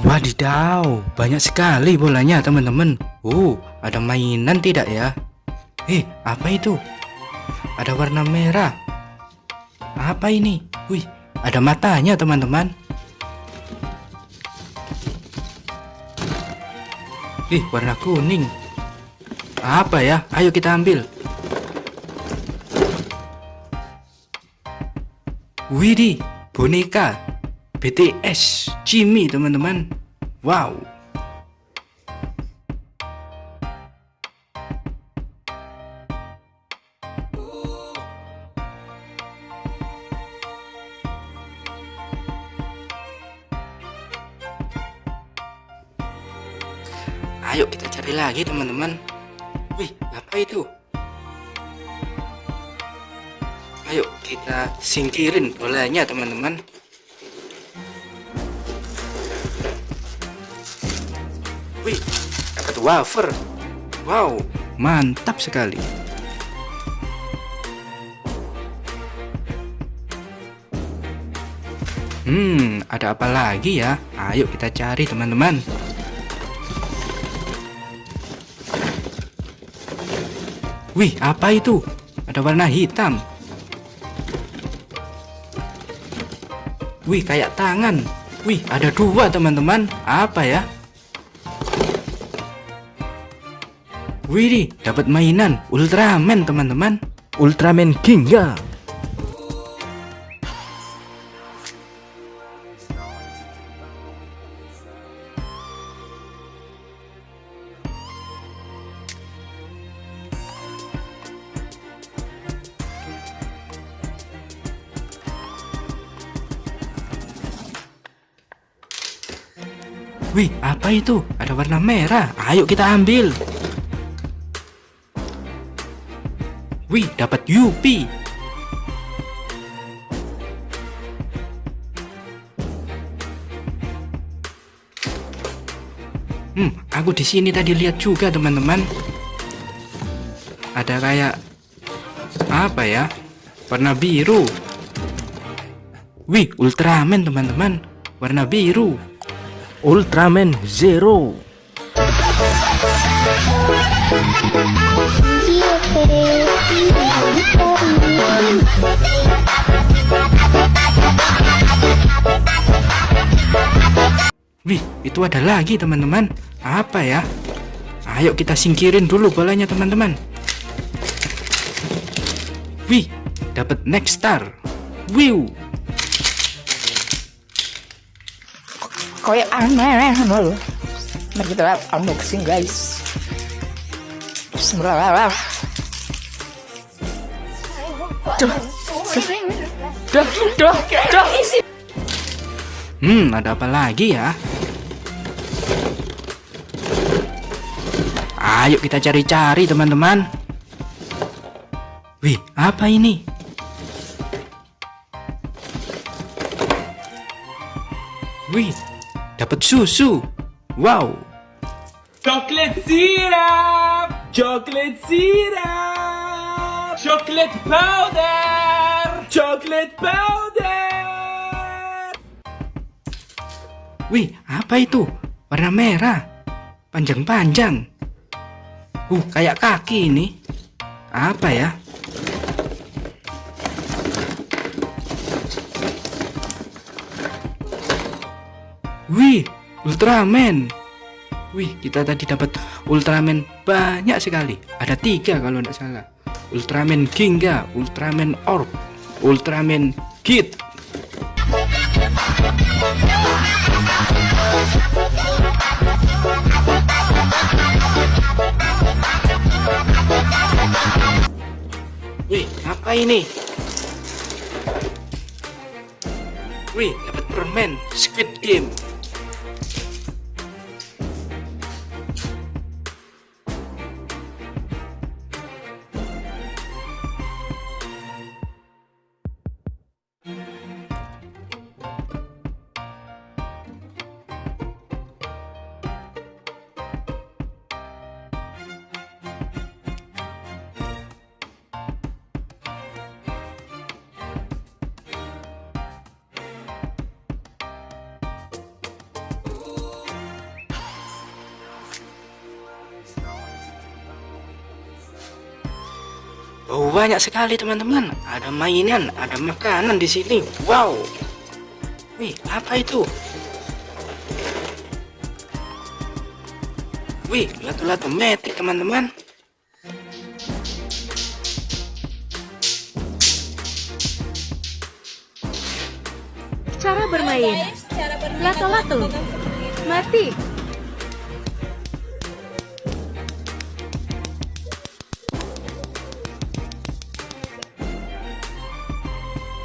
Wadidaw, banyak sekali bolanya teman-teman. Uh, ada mainan tidak ya? Eh, apa itu? Ada warna merah. Apa ini? Wih, ada matanya teman-teman. Ih, warna kuning. Apa ya? Ayo kita ambil. Widih, boneka BTS Jimmy teman-teman. Wow. Ayo kita cari lagi teman-teman. Wih apa itu? Ayo kita singkirin bolanya teman-teman Wih, dapat wafer. Wow, mantap sekali. Hmm, ada apa lagi ya? Ayo kita cari teman-teman. Wih, apa itu? Ada warna hitam. Wih, kayak tangan. Wih, ada dua teman-teman. Apa ya? Wih, dapat mainan Ultraman teman-teman. Ultraman Ginga. Wih, apa itu? Ada warna merah. Ayo kita ambil. Wih, dapat Yupi. Hmm, aku di sini tadi lihat juga teman-teman. Ada kayak apa ya? Warna biru. Wih, Ultraman teman-teman. Warna biru. Ultraman Zero. Itu ada lagi teman-teman. Apa ya? Ayo kita singkirin dulu bolanya teman-teman. Wih, dapat next star. Wiu. Kayak aneh loh. Mari kita unboxing guys. Bismillah. Duh, duh, duh, duh. Hmm, ada apa lagi ya? Ayo kita cari-cari teman-teman. Wih, apa ini? Wih, dapat susu. Wow. Chocolate syrup! Chocolate syrup! Chocolate powder! Chocolate powder! Wih, apa itu? Warna merah. Panjang-panjang. Uh, kayak kaki ini. Apa ya? Wih, Ultraman. Wih, kita tadi dapat Ultraman banyak sekali. Ada tiga kalau tidak salah. Ultraman Ginga, Ultraman Orb, Ultraman Kid. Apa ini? Wih, dapat permen Squid Game. Oh, banyak sekali teman-teman. Ada mainan, ada makanan di sini. Wow. Wih, apa itu? Wih, lato-lato metik teman-teman. Cara bermain. Lato-lato. Mati.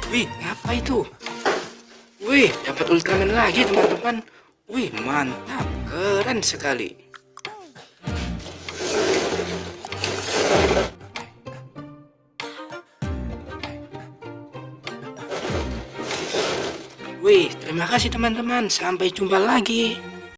Wih, apa itu? Wih, dapat Ultraman lagi teman-teman. Wih, mantap, keren sekali. Wih, terima kasih teman-teman. Sampai jumpa lagi.